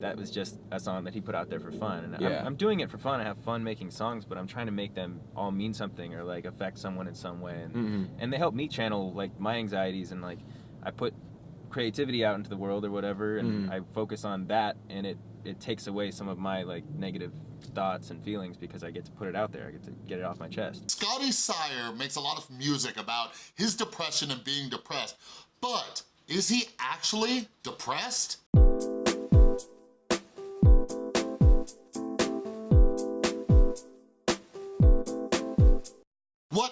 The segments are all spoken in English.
That was just a song that he put out there for fun, and Yeah. I'm, I'm doing it for fun. I have fun making songs, but I'm trying to make them all mean something or like affect someone in some way, and Mhm. and they help me channel like my anxieties and like I put creativity out into the world or whatever, and Mhm. I focus on that, and it it takes away some of my like negative thoughts and feelings because I get to put it out there. I get to get it off my chest. Scotty Sire makes a lot of music about his depression and being depressed, but is he actually depressed?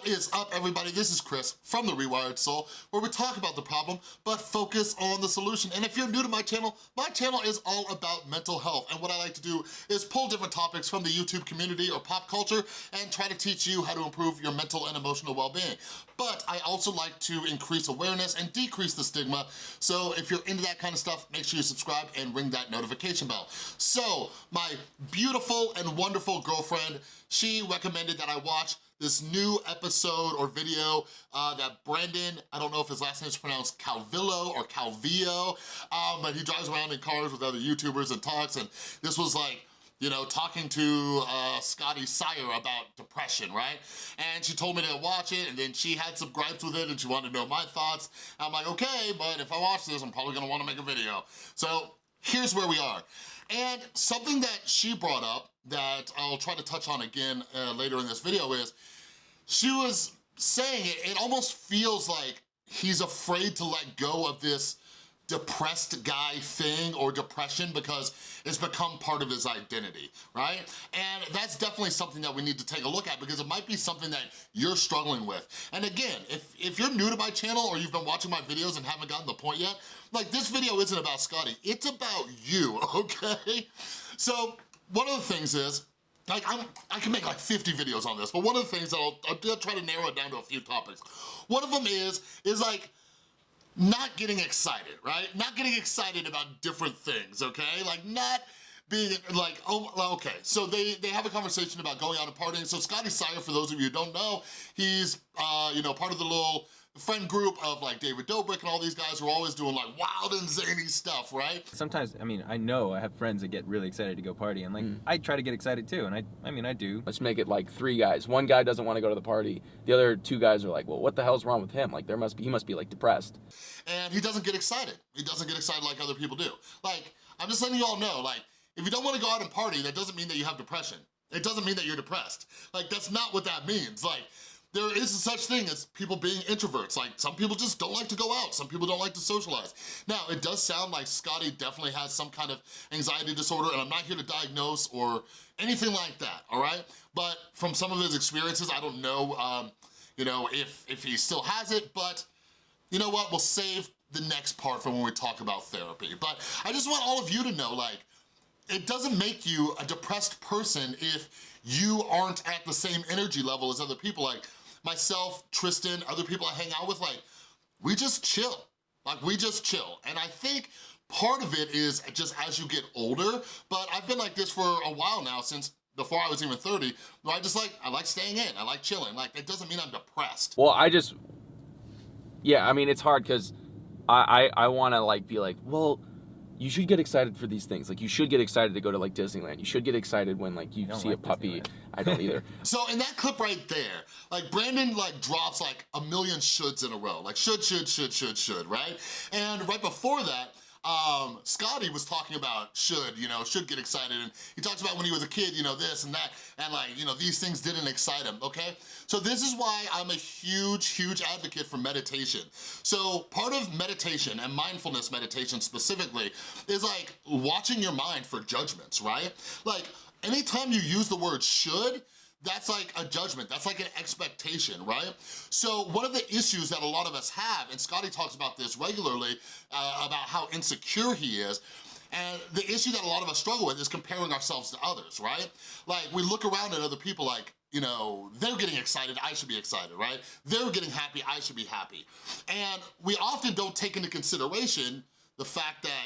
Is up, everybody? This is Chris from The Rewired Soul, where we talk about the problem, but focus on the solution. And if you're new to my channel, my channel is all about mental health. And what I like to do is pull different topics from the YouTube community or pop culture and try to teach you how to improve your mental and emotional well-being. But I also like to increase awareness and decrease the stigma. So if you're into that kind of stuff, make sure you subscribe and ring that notification bell. So my beautiful and wonderful girlfriend, she recommended that I watch this new episode or video uh, that Brandon, I don't know if his last name is pronounced Calvillo or Calvillo, um, but he drives around in cars with other YouTubers and talks, and this was like, you know, talking to uh, Scotty Sire about depression, right? And she told me to watch it, and then she had some gripes with it, and she wanted to know my thoughts. I'm like, okay, but if I watch this, I'm probably gonna wanna make a video. So here's where we are. And something that she brought up that I'll try to touch on again uh, later in this video is, she was saying it, it almost feels like he's afraid to let go of this depressed guy thing or depression because it's become part of his identity, right? And that's definitely something that we need to take a look at because it might be something that you're struggling with. And again, if, if you're new to my channel or you've been watching my videos and haven't gotten the point yet, like this video isn't about Scotty, it's about you, okay? So one of the things is, like, I'm, I can make like 50 videos on this, but one of the things that I'll, I'll try to narrow it down to a few topics. One of them is, is like, not getting excited, right? Not getting excited about different things, okay? Like not being like, oh, okay. So they, they have a conversation about going out and partying. So Scotty Sire, for those of you who don't know, he's, uh, you know, part of the little friend group of like David Dobrik and all these guys who are always doing like wild and zany stuff, right? Sometimes, I mean, I know I have friends that get really excited to go party, and like hmm. I try to get excited too, and I, I mean, I do. Let's make it like three guys. One guy doesn't want to go to the party. The other two guys are like, well, what the hell's wrong with him? Like there must be, he must be like depressed. and he doesn't get excited. He doesn't get excited like other people do. Like, I'm just letting you all know, like, if you don't wanna go out and party, that doesn't mean that you have depression. It doesn't mean that you're depressed. Like, that's not what that means. Like, there is such thing as people being introverts. Like, some people just don't like to go out. Some people don't like to socialize. Now, it does sound like Scotty definitely has some kind of anxiety disorder, and I'm not here to diagnose or anything like that, all right? But from some of his experiences, I don't know, um, you know, if, if he still has it, but you know what, we'll save the next part for when we talk about therapy. But I just want all of you to know, like, it doesn't make you a depressed person if you aren't at the same energy level as other people. Like myself, Tristan, other people I hang out with, like, we just chill. Like, we just chill. And I think part of it is just as you get older, but I've been like this for a while now, since before I was even 30, where I just like, I like staying in, I like chilling. Like, that doesn't mean I'm depressed. Well, I just, yeah, I mean, it's hard because I, I, I want to like be like, well, you should get excited for these things. Like you should get excited to go to like Disneyland. You should get excited when like you see like a puppy. Disneyland. I don't either. So in that clip right there, like Brandon like drops like a million shoulds in a row. Like should, should, should, should, should, right? And right before that, um, Scotty was talking about should, you know, should get excited. And he talks about when he was a kid, you know, this and that. And like, you know, these things didn't excite him, okay? So this is why I'm a huge, huge advocate for meditation. So part of meditation and mindfulness meditation specifically is like watching your mind for judgments, right? Like anytime you use the word should, that's like a judgment, that's like an expectation, right? So one of the issues that a lot of us have, and Scotty talks about this regularly, uh, about how insecure he is, and the issue that a lot of us struggle with is comparing ourselves to others, right? Like we look around at other people like, you know, they're getting excited, I should be excited, right? They're getting happy, I should be happy. And we often don't take into consideration the fact that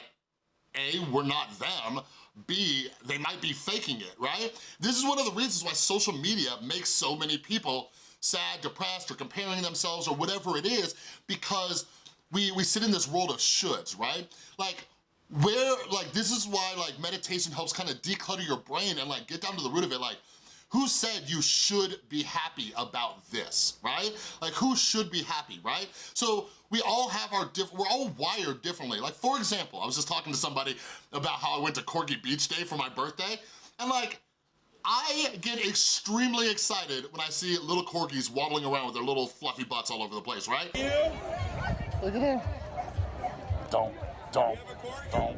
a, we're not them, B, they might be faking it, right? This is one of the reasons why social media makes so many people sad, depressed, or comparing themselves or whatever it is, because we, we sit in this world of shoulds, right? Like, where, like, this is why, like, meditation helps kind of declutter your brain and, like, get down to the root of it, like, who said you should be happy about this, right? Like who should be happy, right? So we all have our different, we're all wired differently. Like for example, I was just talking to somebody about how I went to Corgi Beach Day for my birthday, and like, I get extremely excited when I see little corgis waddling around with their little fluffy butts all over the place, right? You? Look at him. Don't, don't, don't.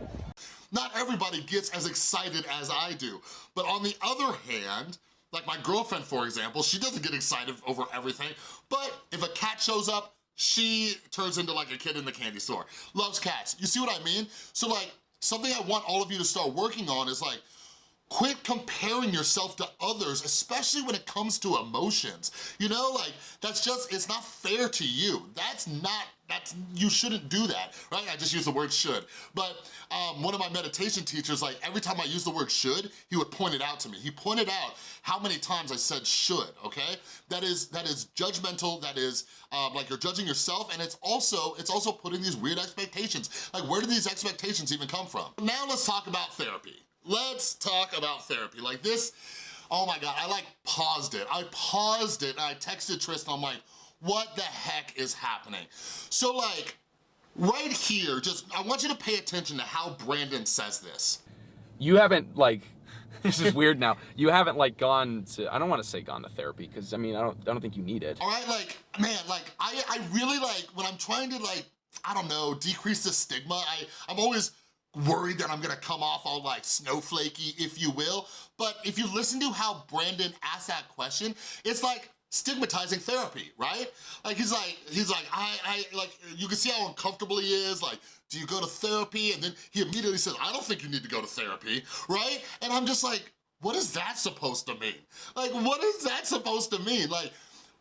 Not everybody gets as excited as I do. But on the other hand, like my girlfriend, for example, she doesn't get excited over everything, but if a cat shows up, she turns into like a kid in the candy store. Loves cats, you see what I mean? So like, something I want all of you to start working on is like, Quit comparing yourself to others, especially when it comes to emotions. You know, like, that's just, it's not fair to you. That's not, that's, you shouldn't do that, right? I just use the word should. But um, one of my meditation teachers, like, every time I use the word should, he would point it out to me. He pointed out how many times I said should, okay? That is, that is judgmental, that is, um, like, you're judging yourself, and it's also, it's also putting these weird expectations. Like, where do these expectations even come from? Now let's talk about therapy let's talk about therapy. Like this, oh my God, I like paused it. I paused it and I texted Tristan, I'm like, what the heck is happening? So like, right here, just, I want you to pay attention to how Brandon says this. You haven't like, this is weird now. You haven't like gone to, I don't wanna say gone to therapy, because I mean, I don't, I don't think you need it. All right, like, man, like, I, I really like, when I'm trying to like, I don't know, decrease the stigma, I, I'm always worried that I'm gonna come off all like snowflakey, if you will. But if you listen to how Brandon asked that question, it's like stigmatizing therapy, right? Like he's like, he's like, I, I, like, you can see how uncomfortable he is, like, do you go to therapy? And then he immediately says, I don't think you need to go to therapy, right? And I'm just like, what is that supposed to mean? Like, what is that supposed to mean? Like,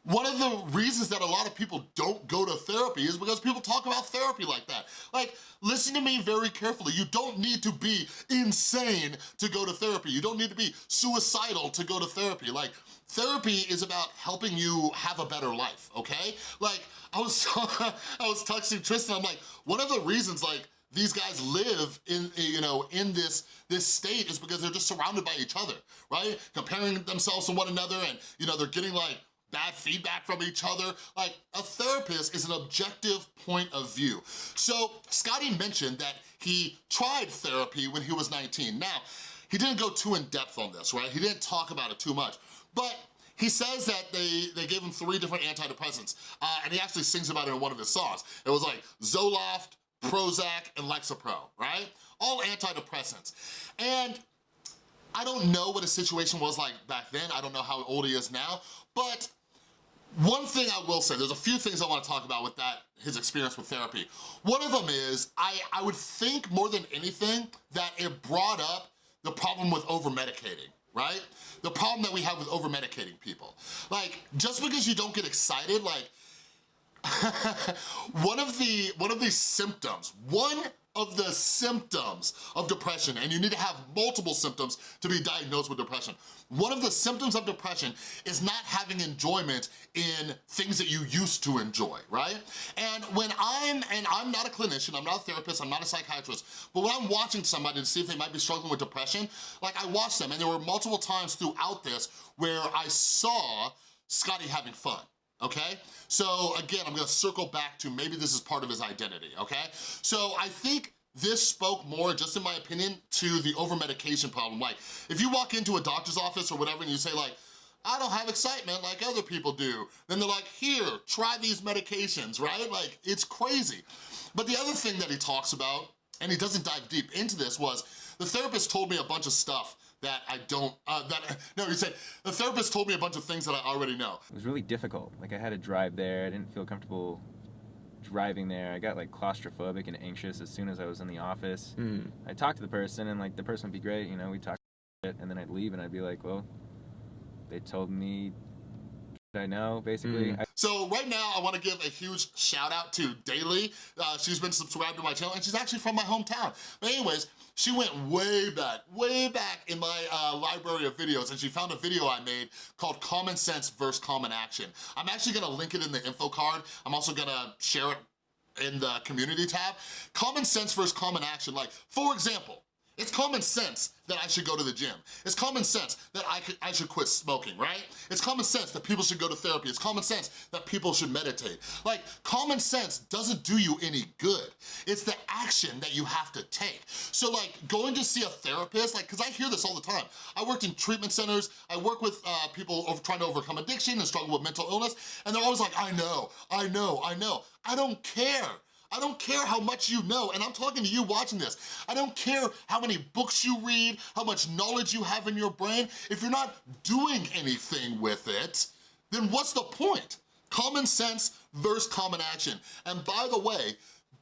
one of the reasons that a lot of people don't go to therapy is because people talk about therapy like that. Like, listen to me very carefully. You don't need to be insane to go to therapy. You don't need to be suicidal to go to therapy. Like, therapy is about helping you have a better life, okay? Like, I was, I was texting Tristan, I'm like, one of the reasons, like, these guys live in, you know, in this, this state is because they're just surrounded by each other, right? Comparing themselves to one another and, you know, they're getting like bad feedback from each other. Like, a therapist is an objective point of view. So, Scotty mentioned that he tried therapy when he was 19. Now, he didn't go too in-depth on this, right? He didn't talk about it too much, but he says that they, they gave him three different antidepressants, uh, and he actually sings about it in one of his songs. It was like Zoloft, Prozac, and Lexapro, right? All antidepressants. And I don't know what his situation was like back then. I don't know how old he is now, but one thing I will say, there's a few things I wanna talk about with that, his experience with therapy. One of them is, I, I would think more than anything that it brought up the problem with over-medicating, right? The problem that we have with over-medicating people. Like, just because you don't get excited, like, one of the one of the symptoms, one of the symptoms of depression, and you need to have multiple symptoms to be diagnosed with depression. One of the symptoms of depression is not having enjoyment in things that you used to enjoy, right? And when I'm, and I'm not a clinician, I'm not a therapist, I'm not a psychiatrist, but when I'm watching somebody to see if they might be struggling with depression, like I watched them, and there were multiple times throughout this where I saw Scotty having fun okay? So again, I'm gonna circle back to maybe this is part of his identity, okay? So I think this spoke more, just in my opinion, to the over-medication problem. Like, if you walk into a doctor's office or whatever and you say like, I don't have excitement like other people do, then they're like, here, try these medications, right? Like, it's crazy. But the other thing that he talks about, and he doesn't dive deep into this, was the therapist told me a bunch of stuff that I don't, uh, that, no, he said, the therapist told me a bunch of things that I already know. It was really difficult. Like I had to drive there. I didn't feel comfortable driving there. I got like claustrophobic and anxious as soon as I was in the office. Mm. I talked to the person and like the person would be great, you know, we talked and then I'd leave and I'd be like, well, they told me I know, basically. Mm. So right now, I wanna give a huge shout out to Daly. Uh, she's been subscribed to my channel, and she's actually from my hometown. But anyways, she went way back, way back in my uh, library of videos, and she found a video I made called Common Sense versus Common Action. I'm actually gonna link it in the info card. I'm also gonna share it in the community tab, common sense versus common action. Like, for example, it's common sense that I should go to the gym. It's common sense that I, could, I should quit smoking, right? It's common sense that people should go to therapy. It's common sense that people should meditate. Like, common sense doesn't do you any good. It's the action that you have to take. So like, going to see a therapist, like, cause I hear this all the time. I worked in treatment centers, I work with uh, people over, trying to overcome addiction and struggle with mental illness, and they're always like, I know, I know, I know. I don't care. I don't care how much you know, and I'm talking to you watching this. I don't care how many books you read, how much knowledge you have in your brain. If you're not doing anything with it, then what's the point? Common sense versus common action. And by the way,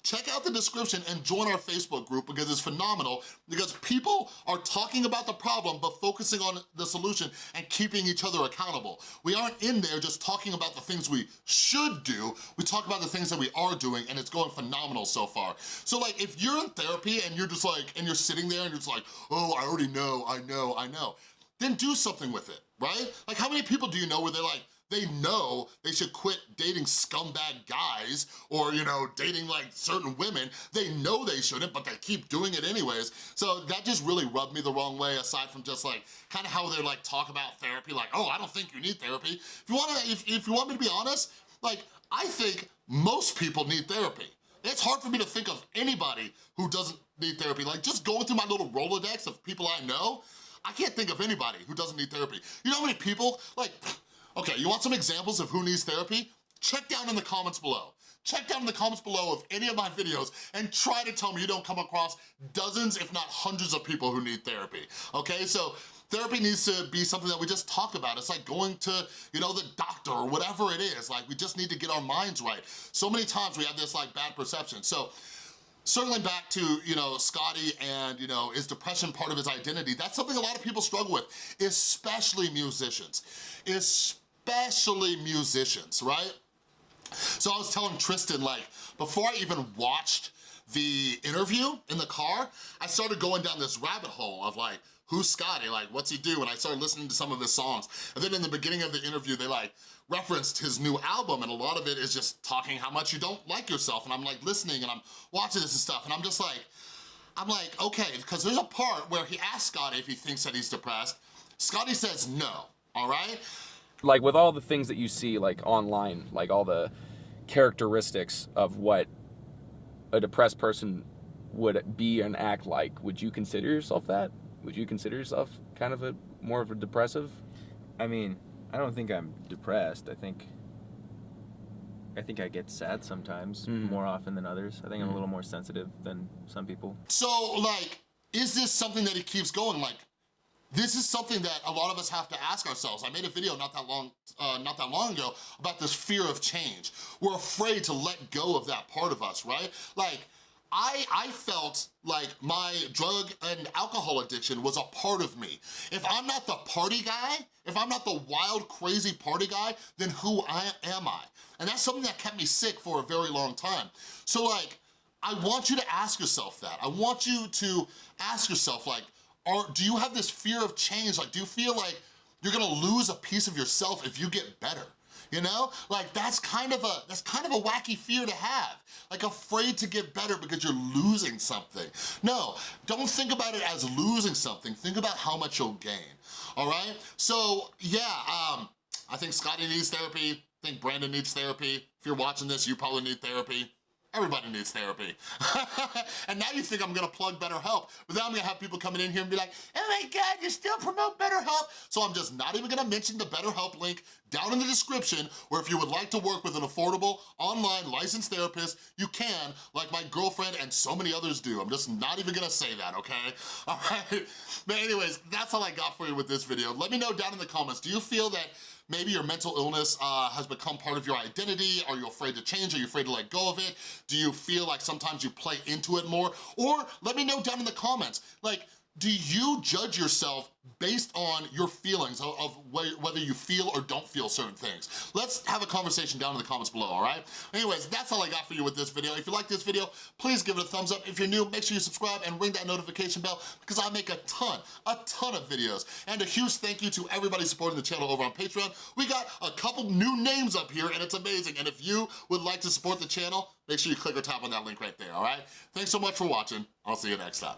check out the description and join our Facebook group because it's phenomenal because people are talking about the problem but focusing on the solution and keeping each other accountable. We aren't in there just talking about the things we should do, we talk about the things that we are doing and it's going phenomenal so far. So like if you're in therapy and you're just like, and you're sitting there and you're just like, oh, I already know, I know, I know, then do something with it, right? Like how many people do you know where they're like, they know they should quit dating scumbag guys or, you know, dating like certain women. They know they shouldn't, but they keep doing it anyways. So that just really rubbed me the wrong way aside from just like, kind of how they're like talk about therapy, like, oh, I don't think you need therapy. If you wanna, if, if you want me to be honest, like, I think most people need therapy. It's hard for me to think of anybody who doesn't need therapy. Like just going through my little Rolodex of people I know, I can't think of anybody who doesn't need therapy. You know how many people, like, Okay, you want some examples of who needs therapy? Check down in the comments below. Check down in the comments below of any of my videos and try to tell me you don't come across dozens, if not hundreds of people who need therapy, okay? So therapy needs to be something that we just talk about. It's like going to, you know, the doctor or whatever it is. Like, we just need to get our minds right. So many times we have this like bad perception. So circling back to, you know, Scotty and, you know, is depression part of his identity? That's something a lot of people struggle with, especially musicians. Especially especially musicians, right? So I was telling Tristan, like, before I even watched the interview in the car, I started going down this rabbit hole of like, who's Scotty? Like, what's he do? And I started listening to some of his songs. And then in the beginning of the interview, they like referenced his new album and a lot of it is just talking how much you don't like yourself. And I'm like listening and I'm watching this and stuff and I'm just like, I'm like, okay, because there's a part where he asks Scotty if he thinks that he's depressed. Scotty says no, all right? Like with all the things that you see like online, like all the characteristics of what a depressed person would be and act like, would you consider yourself that? Would you consider yourself kind of a more of a depressive? I mean, I don't think I'm depressed. I think I think I get sad sometimes Mhm. more often than others. I think I'm a Mhm. little more sensitive than some people. So like, is this something that he keeps going? Like, this is something that a lot of us have to ask ourselves. I made a video not that long, uh, not that long ago about this fear of change. We're afraid to let go of that part of us, right? Like, I, I felt like my drug and alcohol addiction was a part of me. If I'm not the party guy, if I'm not the wild, crazy party guy, then who I, am I? And that's something that kept me sick for a very long time. So like, I want you to ask yourself that. I want you to ask yourself like, or do you have this fear of change? Like, do you feel like you're gonna lose a piece of yourself if you get better? You know, like that's kind of a that's kind of a wacky fear to have. Like afraid to get better because you're losing something. No, don't think about it as losing something. Think about how much you'll gain. All right. So yeah, um, I think Scotty needs therapy. I think Brandon needs therapy. If you're watching this, you probably need therapy. Everybody needs therapy. and now you think I'm gonna plug BetterHelp, but then I'm gonna have people coming in here and be like, oh my God, you still promote BetterHelp? So I'm just not even gonna mention the BetterHelp link down in the description, where if you would like to work with an affordable, online licensed therapist, you can, like my girlfriend and so many others do. I'm just not even gonna say that, okay? All right, but anyways, that's all I got for you with this video. Let me know down in the comments, do you feel that Maybe your mental illness uh, has become part of your identity. Are you afraid to change? Are you afraid to let go of it? Do you feel like sometimes you play into it more? Or let me know down in the comments, like, Do you judge yourself based on your feelings of, of wh- whether you feel or don't feel certain things? Let's have a conversation down in the comments below, all right? Anyways, that's all I got for you with this video. If you like this video, please give it a thumbs up. If you're new, make sure you subscribe and ring that notification bell because I make a ton, a ton of videos. And a huge thank you to everybody supporting the channel over on Patreon. We got a couple new names up here and it's amazing. And if you would like to support the channel, make sure you click or tap on that link right there, all right? Thanks so much for watching. I'll see you next time.